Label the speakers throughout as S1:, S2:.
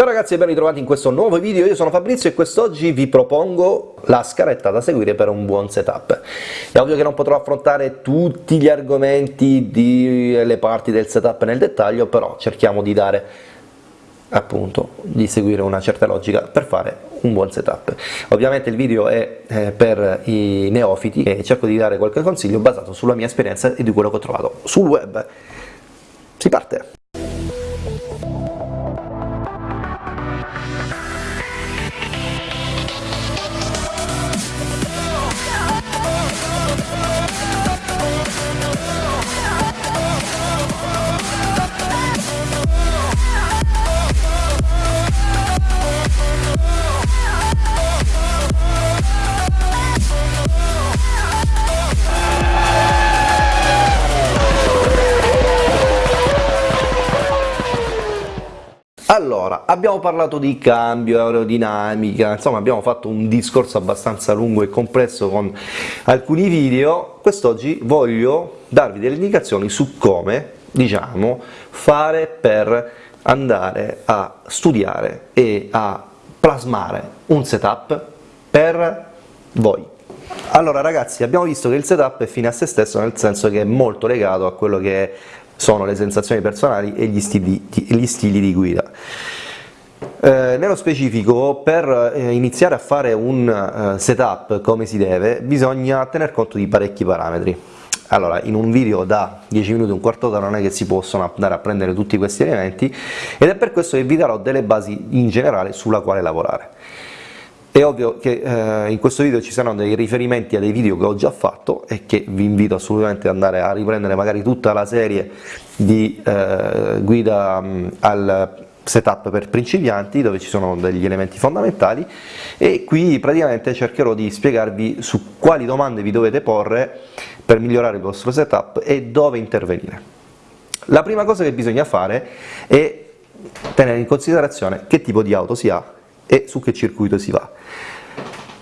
S1: Ciao ragazzi e ben ritrovati in questo nuovo video, io sono Fabrizio e quest'oggi vi propongo la scaletta da seguire per un buon setup. È ovvio che non potrò affrontare tutti gli argomenti delle parti del setup nel dettaglio, però cerchiamo di dare appunto di seguire una certa logica per fare un buon setup. Ovviamente il video è eh, per i neofiti e cerco di dare qualche consiglio basato sulla mia esperienza e di quello che ho trovato sul web. Si parte! Allora, abbiamo parlato di cambio, aerodinamica, insomma abbiamo fatto un discorso abbastanza lungo e complesso con alcuni video, quest'oggi voglio darvi delle indicazioni su come, diciamo, fare per andare a studiare e a plasmare un setup per voi. Allora ragazzi, abbiamo visto che il setup è fine a se stesso, nel senso che è molto legato a quello che sono le sensazioni personali e gli stili, gli stili di guida. Eh, nello specifico, per eh, iniziare a fare un uh, setup come si deve, bisogna tener conto di parecchi parametri. Allora, in un video da 10 minuti, un quarto d'ora non è che si possono andare a prendere tutti questi elementi ed è per questo che vi darò delle basi in generale sulla quale lavorare. È ovvio che eh, in questo video ci saranno dei riferimenti a dei video che ho già fatto e che vi invito assolutamente ad andare a riprendere magari tutta la serie di eh, guida mh, al setup per principianti dove ci sono degli elementi fondamentali e qui praticamente cercherò di spiegarvi su quali domande vi dovete porre per migliorare il vostro setup e dove intervenire. La prima cosa che bisogna fare è tenere in considerazione che tipo di auto si ha e su che circuito si va.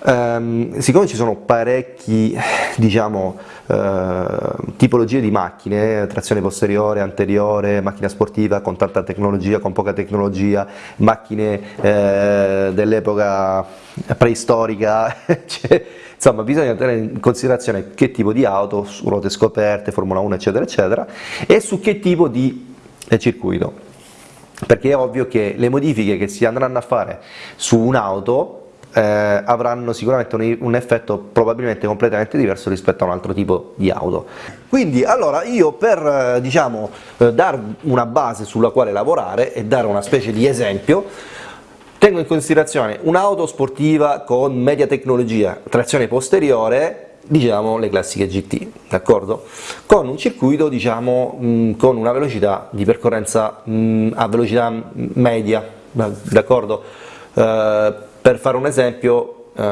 S1: Um, siccome ci sono parecchi diciamo, uh, tipologie di macchine, trazione posteriore, anteriore, macchina sportiva con tanta tecnologia, con poca tecnologia, macchine uh, dell'epoca preistorica, cioè, insomma bisogna tenere in considerazione che tipo di auto, ruote scoperte, Formula 1 eccetera eccetera, e su che tipo di eh, circuito. Perché è ovvio che le modifiche che si andranno a fare su un'auto eh, avranno sicuramente un, un, effetto probabilmente completamente diverso rispetto a un altro tipo di auto. Quindi allora io per eh, diciamo, eh, una base sulla quale lavorare e dare una specie di esempio tengo in considerazione un'auto sportiva con media tecnologia, trazione posteriore diciamo le classiche GT, d'accordo? Con un circuito diciamo con una velocità di percorrenza a velocità media, d'accordo? Uh, per fare un esempio, uh,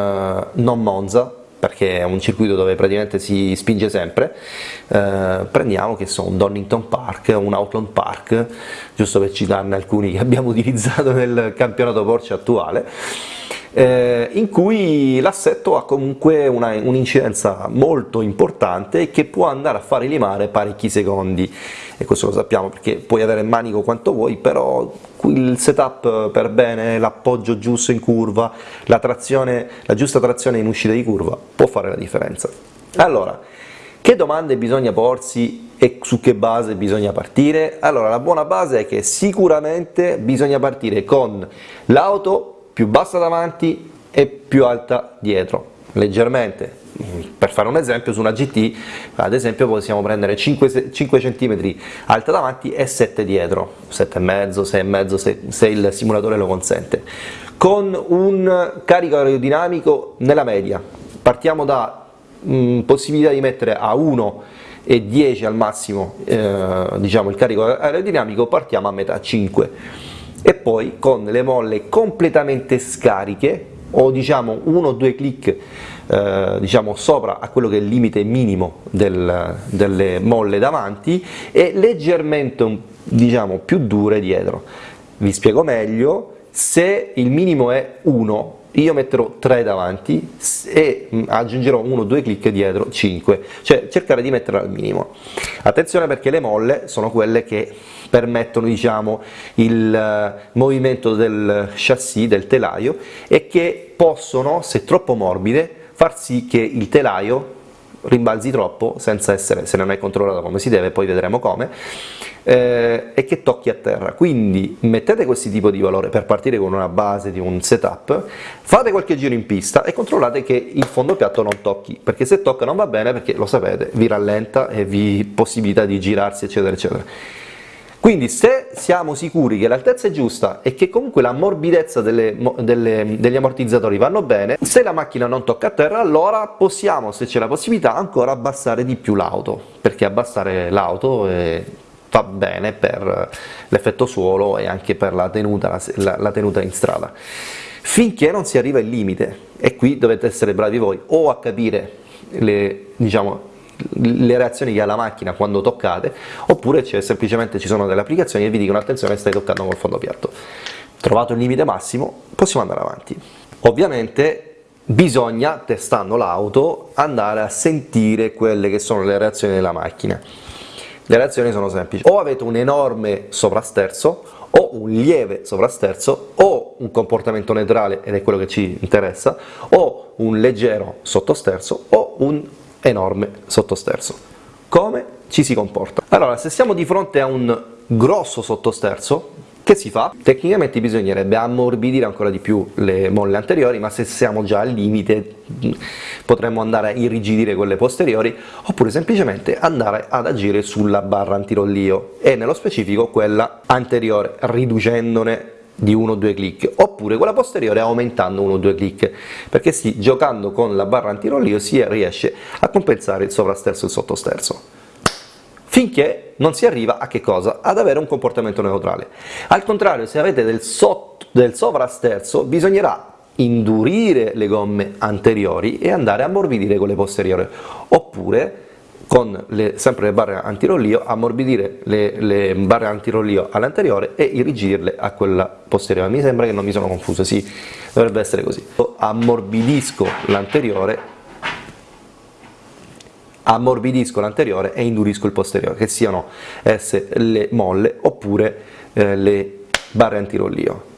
S1: non Monza, perché è un circuito dove praticamente si spinge sempre, uh, prendiamo che so, un Donington Park, un Outland Park, giusto per citarne alcuni che abbiamo utilizzato nel campionato Porsche attuale, eh, in cui l'assetto ha comunque un'incidenza molto importante che può andare a fare limare parecchi secondi e questo lo sappiamo perché puoi avere il manico quanto vuoi però il setup per bene, l'appoggio giusto in curva, la, trazione, la giusta trazione in uscita di curva può fare la differenza. Allora, che domande bisogna porsi e su che base bisogna partire? Allora, la buona base è che sicuramente bisogna partire con l'auto più bassa davanti e più alta dietro, leggermente. Per fare un esempio, su una GT, ad esempio, possiamo prendere 5, 5 cm alta davanti e 7 dietro, 7,5, 6,5 se, se il simulatore lo consente, con un carico aerodinamico nella media. Partiamo da mh, possibilità di mettere a 1 e 10 al massimo eh, diciamo il carico aerodinamico, partiamo a metà 5 e poi con le molle completamente scariche o diciamo uno o due clic eh, diciamo sopra a quello che è il limite minimo del, delle molle davanti e leggermente diciamo più dure dietro. Vi spiego meglio se il minimo è 1 io metterò 3 davanti e mm, aggiungerò 1 o 2 clic dietro 5 cioè cercare di metterla al minimo. Attenzione perché le molle sono quelle che permettono diciamo, il uh, movimento del chassis, del telaio e che possono, se troppo morbide, far sì che il telaio rimbalzi troppo senza essere, se non è controllato come si deve, poi vedremo come, eh, e che tocchi a terra. Quindi mettete questi tipo di valore per partire con una base di un setup, fate qualche giro in pista e controllate che il fondo piatto non tocchi, perché se tocca non va bene perché lo sapete, vi rallenta e vi possibilità di girarsi eccetera eccetera. Quindi se siamo sicuri che l'altezza è giusta e che comunque la morbidezza delle, delle, degli ammortizzatori vanno bene, se la macchina non tocca a terra allora possiamo, se c'è la possibilità, ancora abbassare di più l'auto, perché abbassare l'auto fa bene per l'effetto suolo e anche per la tenuta, la, la tenuta in strada. Finché non si arriva al limite, e qui dovete essere bravi voi, o a capire le, diciamo, le reazioni che ha la macchina quando toccate, oppure semplicemente ci sono delle applicazioni che vi dicono attenzione stai toccando col fondo piatto. Trovato il limite massimo, possiamo andare avanti. Ovviamente bisogna, testando l'auto, andare a sentire quelle che sono le reazioni della macchina. Le reazioni sono semplici, o avete un enorme sovrasterzo, o un lieve sovrasterzo, o un comportamento neutrale, ed è quello che ci interessa, o un leggero sottosterzo, o un enorme sottosterzo. Come ci si comporta? Allora, se siamo di fronte a un grosso sottosterzo, che si fa? Tecnicamente bisognerebbe ammorbidire ancora di più le molle anteriori, ma se siamo già al limite potremmo andare a irrigidire quelle posteriori, oppure semplicemente andare ad agire sulla barra antirollio, e nello specifico quella anteriore, riducendone di uno o due clic, oppure quella posteriore aumentando uno o due clic, perché sì, giocando con la barra antirollio si riesce a compensare il sovrasterzo e il sottosterzo finché non si arriva a che cosa? Ad avere un comportamento neutrale. Al contrario, se avete del, sotto, del sovrasterzo, bisognerà indurire le gomme anteriori e andare a ammorbidire quelle posteriori, oppure con le, sempre le barre antirollio, ammorbidire le, le barre antirollio all'anteriore e irrigidirle a quella posteriore. Mi sembra che non mi sono confuso, sì, dovrebbe essere così. Ammorbidisco l'anteriore ammorbidisco l'anteriore e indurisco il posteriore, che siano esse le molle oppure eh, le barre antirollio.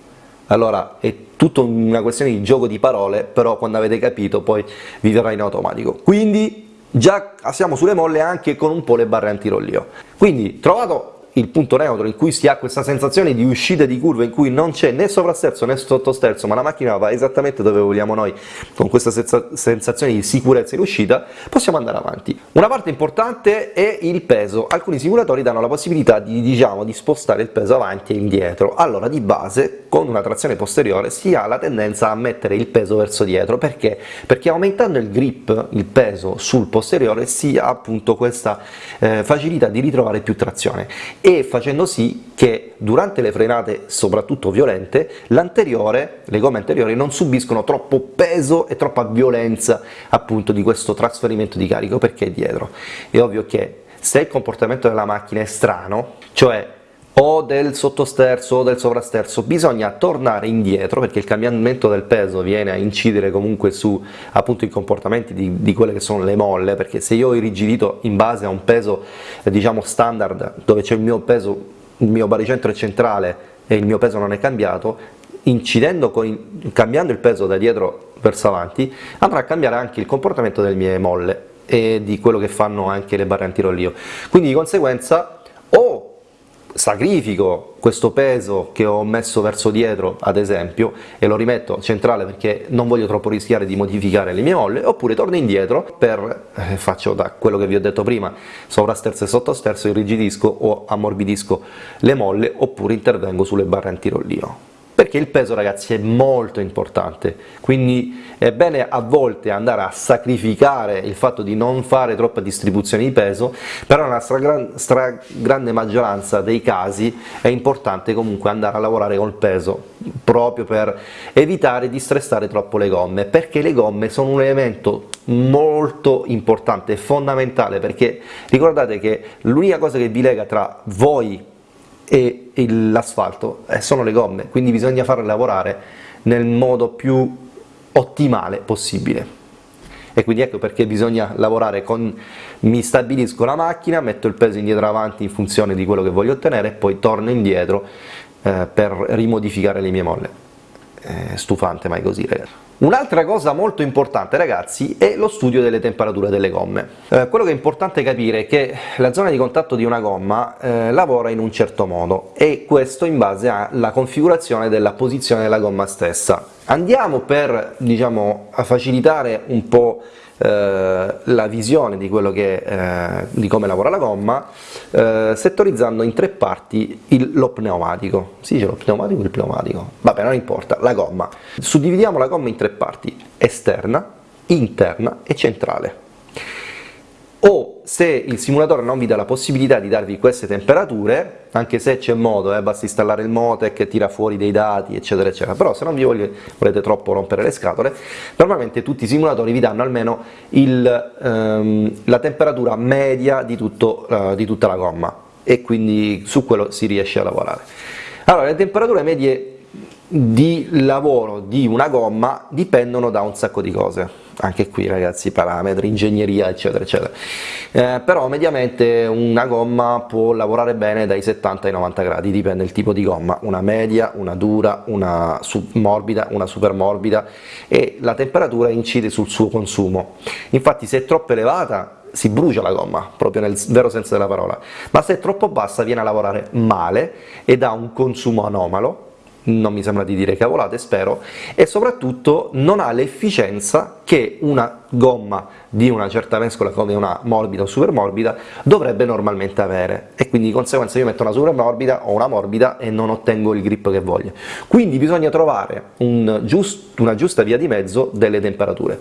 S1: Allora è tutta una questione di gioco di parole, però quando avete capito poi vi verrà in automatico. Quindi già siamo sulle molle anche con un po' le barre antirollio. Quindi trovato il punto neutro in cui si ha questa sensazione di uscita di curva in cui non c'è né sovrasterzo né sottosterzo ma la macchina va esattamente dove vogliamo noi con questa sensazione di sicurezza in uscita possiamo andare avanti. Una parte importante è il peso, alcuni simulatori danno la possibilità di, diciamo, di spostare il peso avanti e indietro, allora di base con una trazione posteriore si ha la tendenza a mettere il peso verso dietro, perché? Perché aumentando il grip, il peso sul posteriore si ha appunto questa eh, facilità di ritrovare più trazione e facendo sì che durante le frenate, soprattutto violente, l'anteriore, le gomme anteriori non subiscono troppo peso e troppa violenza appunto di questo trasferimento di carico perché è dietro. È ovvio che se il comportamento della macchina è strano, cioè o del sottosterzo o del sovrasterzo, bisogna tornare indietro perché il cambiamento del peso viene a incidere comunque su appunto i comportamenti di, di quelle che sono le molle, perché se io ho irrigidito in base a un peso eh, diciamo standard dove c'è il mio peso, il mio baricentro è centrale e il mio peso non è cambiato, incidendo con, cambiando il peso da dietro verso avanti andrà a cambiare anche il comportamento delle mie molle e di quello che fanno anche le barre antirollio, quindi di conseguenza o sacrifico questo peso che ho messo verso dietro ad esempio e lo rimetto centrale perché non voglio troppo rischiare di modificare le mie molle oppure torno indietro per, eh, faccio da quello che vi ho detto prima, sovrasterzo e sottosterzo, irrigidisco o ammorbidisco le molle oppure intervengo sulle barre antirollio perché il peso ragazzi è molto importante, quindi è bene a volte andare a sacrificare il fatto di non fare troppa distribuzione di peso, però nella stragrande stra maggioranza dei casi è importante comunque andare a lavorare col peso, proprio per evitare di stressare troppo le gomme, perché le gomme sono un elemento molto importante, fondamentale, perché ricordate che l'unica cosa che vi lega tra voi e l'asfalto eh, sono le gomme, quindi bisogna farle lavorare nel modo più ottimale possibile. e quindi ecco perché bisogna lavorare con mi stabilisco la macchina, metto il peso indietro avanti in funzione di quello che voglio ottenere e poi torno indietro eh, per rimodificare le mie molle. È stufante mai così ragazzi. Un'altra cosa molto importante ragazzi è lo studio delle temperature delle gomme. Eh, quello che è importante capire è che la zona di contatto di una gomma eh, lavora in un certo modo e questo in base alla configurazione della posizione della gomma stessa. Andiamo per diciamo, facilitare un po' Eh, la visione di, che, eh, di, come lavora la gomma eh, settorizzando in tre parti il, lo pneumatico. Si dice lo pneumatico o il pneumatico? Vabbè, non importa, la gomma. Suddividiamo la gomma in tre parti, esterna, interna e centrale o se il simulatore non vi dà la possibilità di darvi queste temperature, anche se c'è modo, eh, basta installare il Motec tira fuori dei dati eccetera eccetera, però se non vi voglio, volete troppo rompere le scatole, normalmente tutti i simulatori vi danno almeno il, ehm, la temperatura media di, tutto, uh, di tutta la gomma. E quindi su quello si riesce a lavorare. Allora, le temperature medie di lavoro di una gomma dipendono da un sacco di cose anche qui ragazzi parametri, ingegneria eccetera eccetera. Eh, però mediamente una gomma può lavorare bene dai 70 ai 90 gradi dipende dal tipo di gomma. Una media, una dura, una morbida, una super morbida e la temperatura incide sul suo consumo. Infatti se è troppo elevata si brucia la gomma, proprio nel vero senso della parola, ma se è troppo bassa viene a lavorare male ed ha un consumo anomalo non mi sembra di dire cavolate, spero, e soprattutto non ha l'efficienza che una gomma di una certa mescola come una morbida o super morbida dovrebbe normalmente avere e quindi di conseguenza io metto una super morbida o una morbida e non ottengo il grip che voglio. Quindi bisogna trovare un giust, una giusta via di mezzo delle temperature.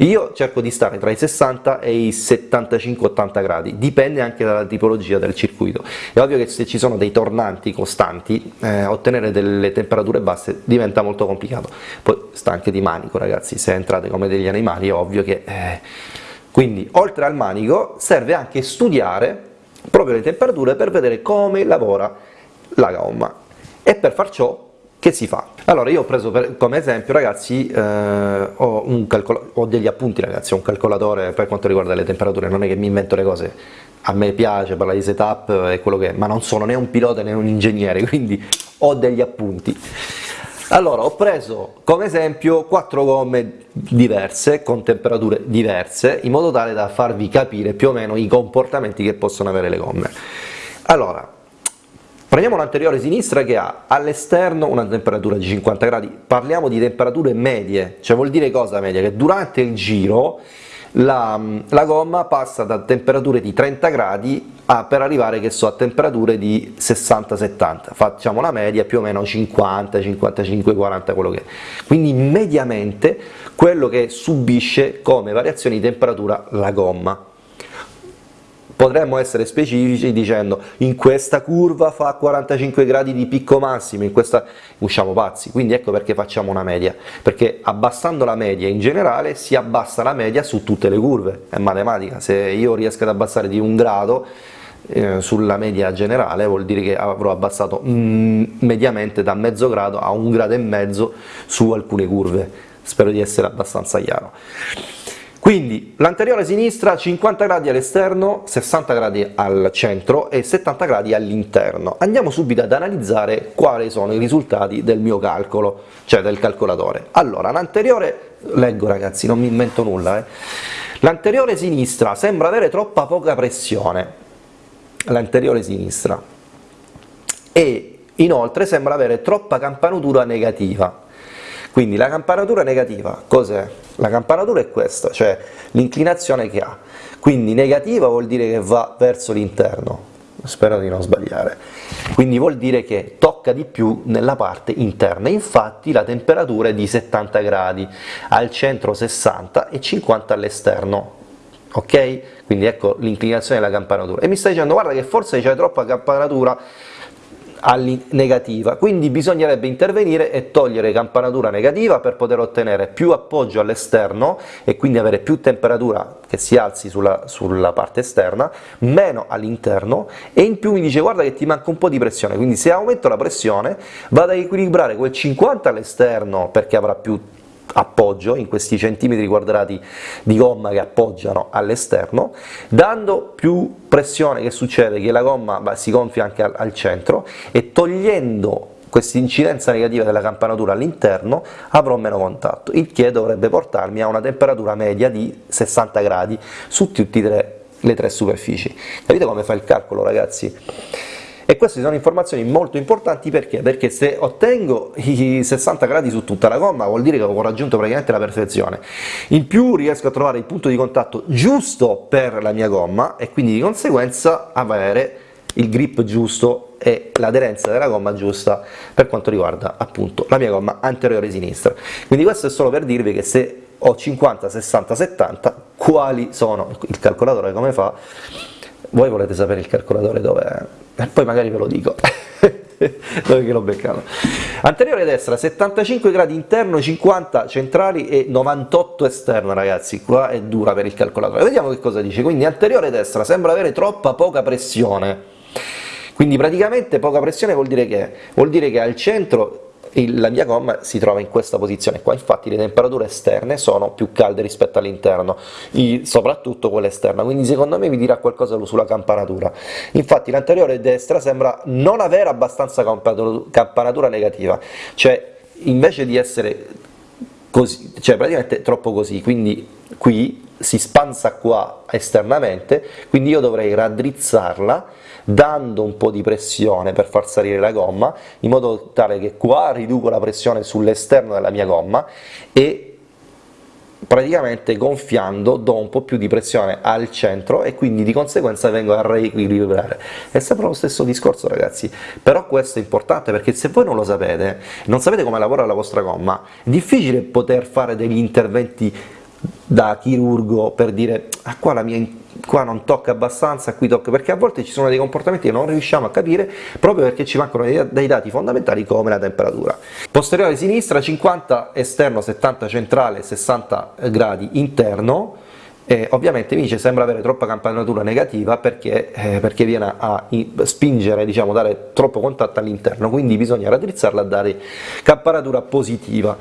S1: Io cerco di stare tra i 60 e i 75-80 gradi, dipende anche dalla tipologia del circuito. È ovvio che se ci sono dei tornanti costanti, eh, ottenere delle temperature basse diventa molto complicato. Poi sta anche di manico ragazzi, se entrate come degli animali è ovvio che... Eh... Quindi oltre al manico serve anche studiare proprio le temperature per vedere come lavora la gomma e per far ciò che si fa? Allora io ho preso per, come esempio ragazzi, eh, ho, ho, degli appunti ragazzi, ho un calcolatore per quanto riguarda le temperature, non è che mi invento le cose, a me piace parlare di setup e quello che è, ma non sono né un pilota né un ingegnere, quindi ho degli appunti. Allora ho preso come esempio quattro gomme diverse, con temperature diverse, in modo tale da farvi capire più o meno i comportamenti che possono avere le gomme. Allora, Prendiamo l'anteriore sinistra che ha all'esterno una temperatura di 50 gradi, parliamo di temperature medie, cioè vuol dire cosa media? Che durante il giro la, la gomma passa da temperature di 30 gradi a, per arrivare che so, a temperature di 60-70, facciamo la media più o meno 50, 55, 40 quello che è. Quindi mediamente quello che subisce come variazioni di temperatura la gomma. Potremmo essere specifici dicendo in questa curva fa 45 gradi di picco massimo, in questa usciamo pazzi, quindi ecco perché facciamo una media, perché abbassando la media in generale si abbassa la media su tutte le curve, è matematica, se io riesco ad abbassare di un grado eh, sulla media generale vuol dire che avrò abbassato mm, mediamente da mezzo grado a un grado e mezzo su alcune curve, spero di essere abbastanza chiaro. Quindi l'anteriore sinistra 50 gradi all'esterno, 60 gradi al centro e 70 gradi all'interno. Andiamo subito ad analizzare quali sono i risultati del mio calcolo, cioè del calcolatore. Allora, l'anteriore, leggo ragazzi, non mi invento nulla, eh. l'anteriore sinistra sembra avere troppa poca pressione, l'anteriore sinistra, e inoltre sembra avere troppa campanatura negativa, quindi la campanatura negativa cos'è? La campanatura è questa, cioè l'inclinazione che ha, quindi negativa vuol dire che va verso l'interno, spero di non sbagliare, quindi vuol dire che tocca di più nella parte interna, infatti la temperatura è di 70 gradi, al centro 60 e 50 all'esterno, ok? Quindi ecco l'inclinazione della campanatura, e mi stai dicendo guarda che forse c'è troppa campanatura negativa, quindi bisognerebbe intervenire e togliere campanatura negativa per poter ottenere più appoggio all'esterno e quindi avere più temperatura che si alzi sulla, sulla parte esterna, meno all'interno e in più mi dice guarda che ti manca un po' di pressione, quindi se aumento la pressione vado ad equilibrare quel 50 all'esterno perché avrà più appoggio, in questi centimetri quadrati di gomma che appoggiano all'esterno, dando più pressione che succede? Che la gomma si gonfia anche al, al centro e togliendo questa incidenza negativa della campanatura all'interno avrò meno contatto, il che dovrebbe portarmi a una temperatura media di 60 gradi su tutte le tre superfici. Capite come fa il calcolo ragazzi? E queste sono informazioni molto importanti perché? Perché se ottengo i 60 gradi su tutta la gomma vuol dire che ho raggiunto praticamente la perfezione. In più riesco a trovare il punto di contatto giusto per la mia gomma e quindi di conseguenza avere il grip giusto e l'aderenza della gomma giusta per quanto riguarda appunto la mia gomma anteriore sinistra. Quindi questo è solo per dirvi che se ho 50, 60, 70, quali sono, il calcolatore come fa, voi volete sapere il calcolatore dove è, e poi magari ve lo dico. dove che l'ho beccato. Anteriore destra 75 gradi interno, 50 centrali e 98 esterno ragazzi, qua è dura per il calcolatore. Vediamo che cosa dice, quindi anteriore destra sembra avere troppa poca pressione, quindi praticamente poca pressione vuol dire che? Vuol dire che al centro la mia gomma si trova in questa posizione qua, infatti le temperature esterne sono più calde rispetto all'interno, soprattutto quella esterna, quindi secondo me vi dirà qualcosa sulla campanatura. Infatti l'anteriore destra sembra non avere abbastanza campanatura negativa, cioè invece di essere così, cioè praticamente troppo così, quindi qui si spansa qua esternamente, quindi io dovrei raddrizzarla dando un po' di pressione per far salire la gomma, in modo tale che qua riduco la pressione sull'esterno della mia gomma e praticamente gonfiando do un po' più di pressione al centro e quindi di conseguenza vengo a reequilibrare. È sempre lo stesso discorso ragazzi, però questo è importante perché se voi non lo sapete, non sapete come lavora la vostra gomma, è difficile poter fare degli interventi da chirurgo per dire ah, qua, mia, qua non tocca abbastanza, qui tocca, perché a volte ci sono dei comportamenti che non riusciamo a capire proprio perché ci mancano dei, dei dati fondamentali come la temperatura. Posteriore sinistra 50 esterno, 70 centrale, 60 gradi interno, eh, ovviamente mi dice sembra avere troppa campanatura negativa perché, eh, perché viene a spingere, diciamo, dare troppo contatto all'interno, quindi bisogna raddrizzarla a dare campanatura positiva.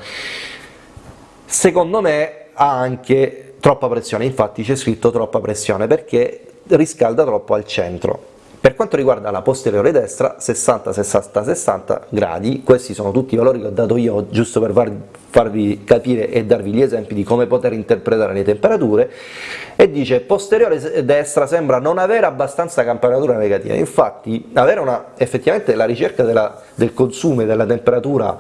S1: Secondo me ha anche troppa pressione, infatti c'è scritto troppa pressione perché riscalda troppo al centro. Per quanto riguarda la posteriore destra, 60, 60, 60 gradi, questi sono tutti i valori che ho dato io giusto per farvi capire e darvi gli esempi di come poter interpretare le temperature, e dice posteriore destra sembra non avere abbastanza campanatura negativa, infatti avere una, effettivamente la ricerca della, del consumo e della temperatura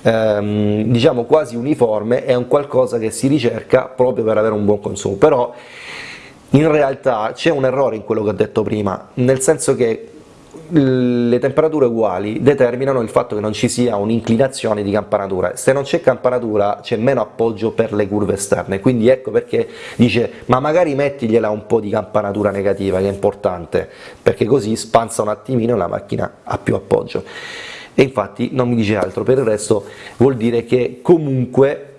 S1: ehm, diciamo quasi uniforme è un qualcosa che si ricerca proprio per avere un buon consumo, però in realtà c'è un errore in quello che ho detto prima, nel senso che le temperature uguali determinano il fatto che non ci sia un'inclinazione di campanatura, se non c'è campanatura c'è meno appoggio per le curve esterne, quindi ecco perché dice ma magari mettigliela un po' di campanatura negativa che è importante, perché così spanza un attimino e la macchina ha più appoggio. E infatti non mi dice altro, per il resto vuol dire che comunque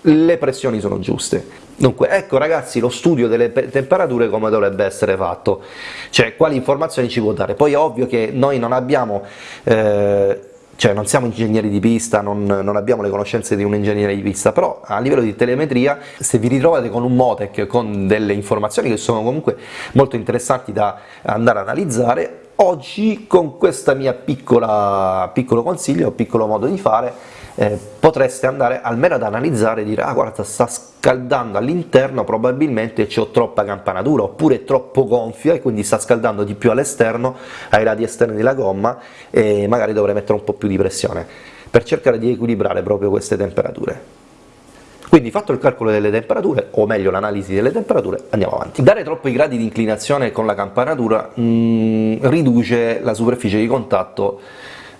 S1: le pressioni sono giuste. Dunque, ecco ragazzi lo studio delle temperature come dovrebbe essere fatto, cioè quali informazioni ci può dare. Poi è ovvio che noi non abbiamo, eh, cioè non siamo ingegneri di pista, non, non, abbiamo le conoscenze di un ingegnere di pista, però a livello di telemetria, se vi ritrovate con un Motec, con delle informazioni che sono comunque molto interessanti da andare a analizzare, oggi con questo mio piccolo consiglio, piccolo modo di fare, eh, potreste andare almeno ad analizzare e dire ah guarda sta scaldando all'interno probabilmente c'ho troppa campanatura oppure è troppo gonfia e quindi sta scaldando di più all'esterno ai lati esterni della gomma e magari dovrei mettere un po' più di pressione per cercare di equilibrare proprio queste temperature quindi fatto il calcolo delle temperature, o meglio l'analisi delle temperature, andiamo avanti. Dare troppi gradi di inclinazione con la campanatura mh, mm, riduce la superficie di contatto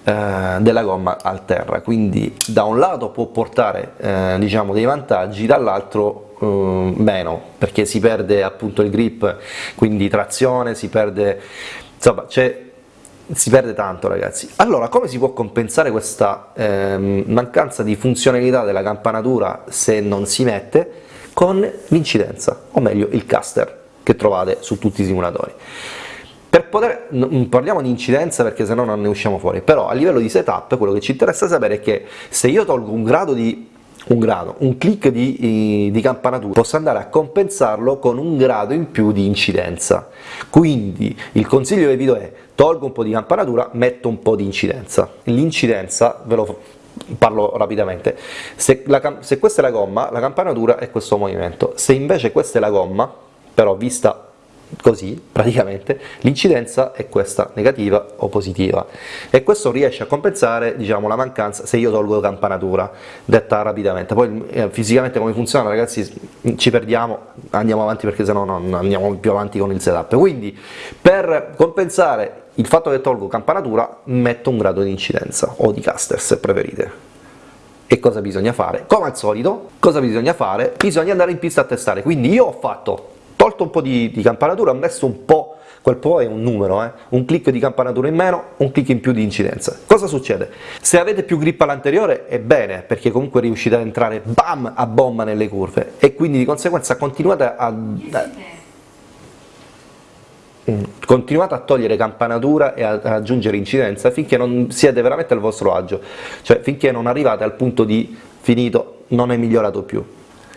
S1: eh, della gomma al terra, quindi da un lato può portare eh, diciamo dei vantaggi, dall'altro eh, meno, perché si perde appunto il grip, quindi trazione, si perde, insomma si perde tanto ragazzi. Allora come si può compensare questa ehm, mancanza di funzionalità della campanatura se non si mette? Con l'incidenza, o meglio il caster che trovate su tutti i simulatori. Per poter, non parliamo di incidenza perché sennò non ne usciamo fuori, però a livello di setup quello che ci interessa sapere è che se io tolgo un grado di un grado, un click di, di, campanatura posso andare a compensarlo con un grado in più di incidenza, quindi il consiglio che vi do è tolgo un po' di campanatura, metto un po' di incidenza, l'incidenza, ve lo parlo rapidamente, se, la, se questa è la gomma, la campanatura è questo movimento, se invece questa è la gomma, però vista così praticamente l'incidenza è questa negativa o positiva. E questo riesce a compensare diciamo la mancanza se io tolgo campanatura detta rapidamente. Poi eh, fisicamente come funziona ragazzi ci perdiamo andiamo avanti perché sennò non andiamo più avanti con il setup. Quindi per compensare il fatto che tolgo campanatura metto un grado di incidenza o di caster se preferite. E cosa bisogna fare? Come al solito, cosa bisogna fare? Bisogna andare in pista a testare, quindi io ho fatto tolto un po' di, di campanatura, ho messo un po', quel po' è un numero, eh? un click di campanatura in meno, un click in più di incidenza. Cosa succede? Se avete più grip all'anteriore è bene, perché comunque riuscite ad entrare bam a bomba nelle curve e quindi di conseguenza continuate a, mm, continuate a togliere campanatura e a, a aggiungere incidenza finché non siete veramente al vostro agio, cioè finché non arrivate al punto di finito, non è migliorato più.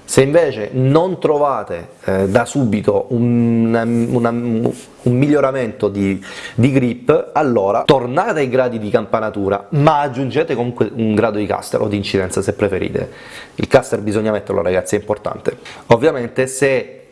S1: Se invece non trovate eh, da subito un, una, un miglioramento di, di, grip, allora tornate ai gradi di campanatura, ma aggiungete comunque un grado di caster o di incidenza se preferite. Il caster bisogna metterlo ragazzi, è importante. Ovviamente se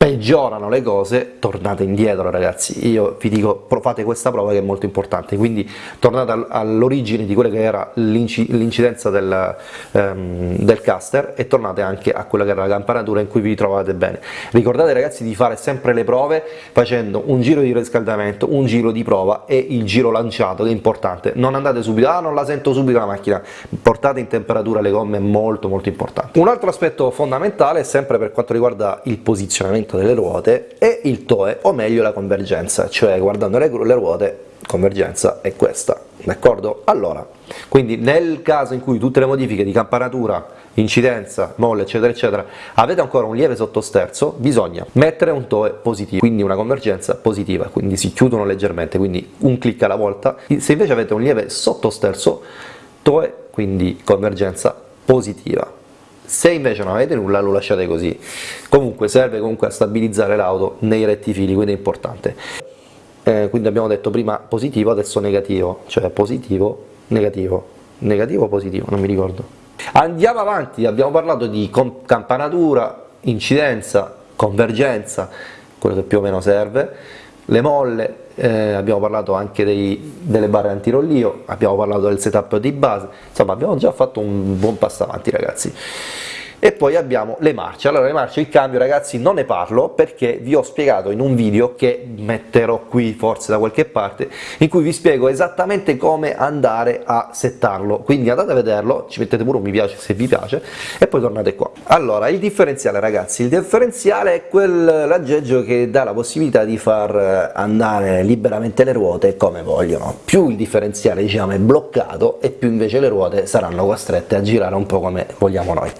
S1: peggiorano le cose, tornate indietro ragazzi, io vi dico fate questa prova che è molto importante, quindi tornate all'origine di quella che era l'incidenza del, um, del, caster e tornate anche a quella che era la campanatura in cui vi trovate bene. Ricordate ragazzi di fare sempre le prove facendo un giro di riscaldamento, un giro di prova e il giro lanciato che è importante, non andate subito, ah non la sento subito la macchina, portate in temperatura le gomme, è molto molto importante. Un altro aspetto fondamentale sempre per quanto riguarda il posizionamento posizionamento delle ruote e il TOE, o meglio la convergenza, cioè guardando le, le ruote, convergenza è questa, d'accordo? Allora, quindi nel caso in cui tutte le modifiche di campanatura, incidenza, molle eccetera eccetera avete ancora un lieve sottosterzo, bisogna mettere un TOE positivo, quindi una convergenza positiva, quindi si chiudono leggermente, quindi un clic alla volta, se invece avete un lieve sottosterzo, TOE, quindi convergenza positiva se invece non avete nulla lo lasciate così. Comunque serve comunque a stabilizzare l'auto nei rettifili quindi è importante. Eh, quindi abbiamo detto prima positivo adesso negativo. Cioè positivo negativo. Negativo positivo? Non mi ricordo. Andiamo avanti. Abbiamo parlato di campanatura incidenza convergenza quello che più o meno serve le molle eh, abbiamo parlato anche dei, delle barre antirollio, abbiamo parlato del setup di base, insomma abbiamo già fatto un buon passo avanti ragazzi e poi abbiamo le marce, allora le marce, il cambio ragazzi non ne parlo perché vi ho spiegato in un video che metterò qui forse da qualche parte in cui vi spiego esattamente come andare a settarlo, quindi andate a vederlo, ci mettete pure un mi piace se vi piace e poi tornate qua. Allora il differenziale ragazzi, il differenziale è quell'aggeggio che dà la possibilità di far andare liberamente le ruote come vogliono, più il differenziale diciamo è bloccato e più invece le ruote saranno costrette a girare un po' come vogliamo noi.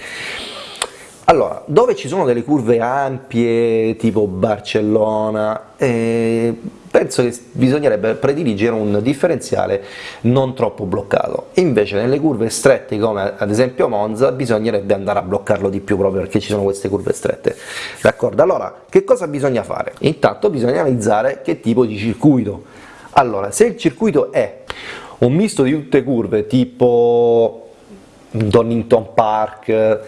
S1: Allora, dove ci sono delle curve ampie, tipo Barcellona, eh, penso che bisognerebbe prediligere un differenziale non troppo bloccato, invece nelle curve strette come ad esempio Monza bisognerebbe andare a bloccarlo di più proprio perché ci sono queste curve strette, d'accordo? Allora, che cosa bisogna fare? Intanto bisogna analizzare che tipo di circuito, allora se il circuito è un misto di tutte curve tipo Donington Park,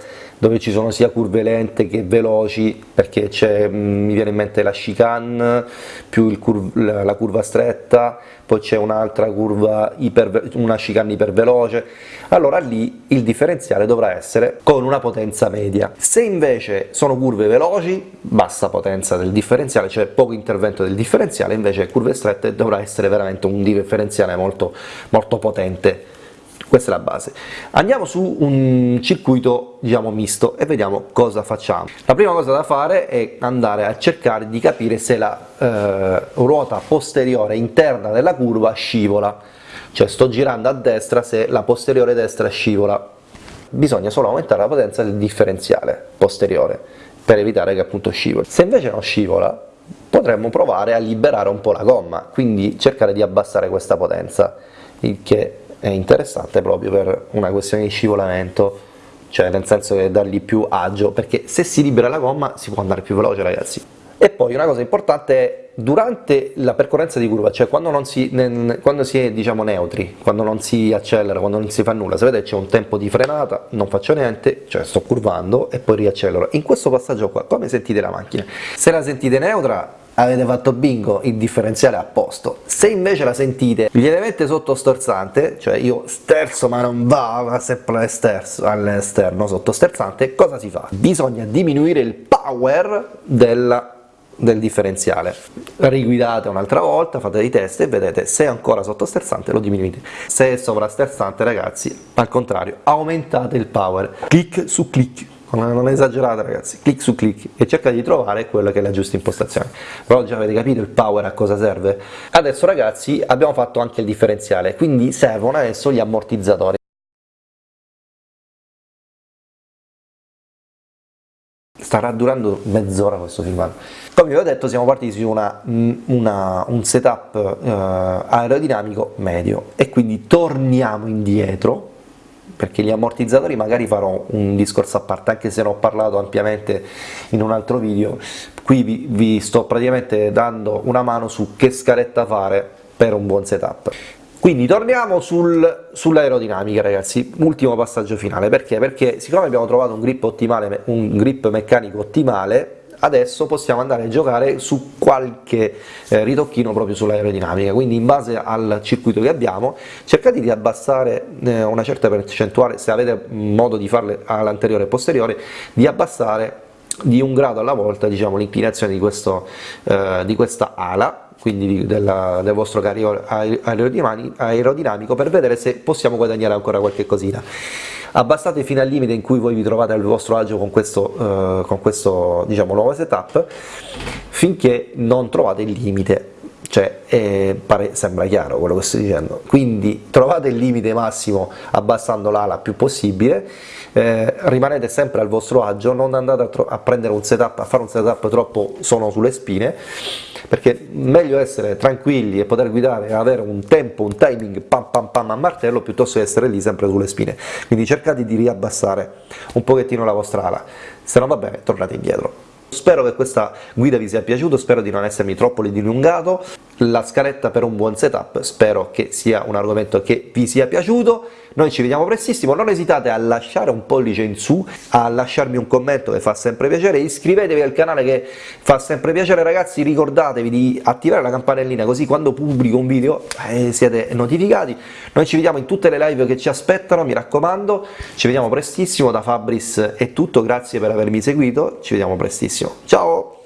S1: dove ci sono sia curve lente che veloci, perché mm, mi viene in mente la chicane più curv la, curva stretta, poi c'è un'altra curva, iper, una chicane iperveloce, allora lì il differenziale dovrà essere con una potenza media. Se invece sono curve veloci, bassa potenza del differenziale, cioè poco intervento del differenziale, invece curve strette dovrà essere veramente un differenziale molto, molto potente questa è la base. Andiamo su un circuito diciamo misto e vediamo cosa facciamo. La prima cosa da fare è andare a cercare di capire se la eh, ruota posteriore interna della curva scivola, cioè sto girando a destra se la posteriore destra scivola. Bisogna solo aumentare la potenza del differenziale posteriore per evitare che appunto scivoli. Se invece non scivola potremmo provare a liberare un po' la gomma, quindi cercare di abbassare questa potenza, il che è interessante proprio per una questione di scivolamento cioè nel senso che dargli più agio, perché se si libera la gomma si può andare più veloce ragazzi. E poi una cosa importante è durante la percorrenza di curva, cioè quando, non si, quando si è diciamo neutri, quando non si accelera, quando non si fa nulla, se vedete c'è un tempo di frenata, non faccio niente, cioè sto curvando e poi riaccelero. In questo passaggio qua, come sentite la macchina? Se la sentite neutra avete fatto bingo, il differenziale a posto. Se invece la sentite lievemente sottosterzante, cioè io sterzo ma non va, va sempre all'esterno sottosterzante, cosa si fa? Bisogna diminuire il power della del differenziale. Riguidate un'altra volta, fate dei test e vedete se è ancora sottosterzante lo diminuite. Se è sovrasterzante ragazzi, al contrario, aumentate il power. Clic su clic non esagerate ragazzi, clic su clic e cercate di trovare quella che è la giusta impostazione. Però già avete capito il power a cosa serve? Adesso ragazzi abbiamo fatto anche il differenziale, quindi servono adesso gli ammortizzatori. starà durando mezz'ora questo filmato. Come vi ho detto siamo partiti su una, una, un setup eh, aerodinamico medio e quindi torniamo indietro perché gli ammortizzatori magari farò un discorso a parte, anche se ne ho parlato ampiamente in un altro video, qui vi, vi sto praticamente dando una mano su che scaletta fare per un buon setup. Quindi torniamo sul, sull'aerodinamica ragazzi, ultimo passaggio finale, perché? Perché siccome abbiamo trovato un grip, ottimale, un grip meccanico ottimale, adesso possiamo andare a giocare su qualche eh, ritocchino proprio sull'aerodinamica, quindi in base al circuito che abbiamo cercate di abbassare eh, una certa percentuale, se avete modo di farle all'anteriore e posteriore, di abbassare di un grado alla volta diciamo, l'inclinazione di, eh, di questa ala quindi della, del vostro carico aerodinamico per vedere se possiamo guadagnare ancora qualche cosina abbassate fino al limite in cui voi vi trovate al vostro agio con questo, eh, con questo diciamo, nuovo setup finché non trovate il limite. Cioè eh, pare, sembra chiaro quello che sto dicendo. Quindi trovate il limite massimo abbassando l'ala più possibile eh, rimanete sempre al vostro agio non andate a, a, prendere un setup a fare un setup troppo sono sulle spine perché meglio essere tranquilli e poter guidare e avere un tempo, un timing pam pam pam a martello piuttosto che essere lì sempre sulle spine. Quindi cercate di riabbassare un pochettino la vostra ala. Se non va bene tornate indietro. Spero che questa guida vi sia piaciuta, spero di non essermi troppo dilungato, la scaletta per un buon setup, spero che sia un argomento che vi sia piaciuto, noi ci vediamo prestissimo, non esitate a lasciare un pollice in su, a lasciarmi un commento che fa sempre piacere, iscrivetevi al canale che fa sempre piacere. Ragazzi, ricordatevi di attivare la campanellina così quando pubblico un video eh, siete notificati, noi ci vediamo in tutte le live che ci aspettano, mi raccomando, ci vediamo prestissimo, da Fabris è tutto, grazie per avermi seguito, ci vediamo prestissimo, ciao!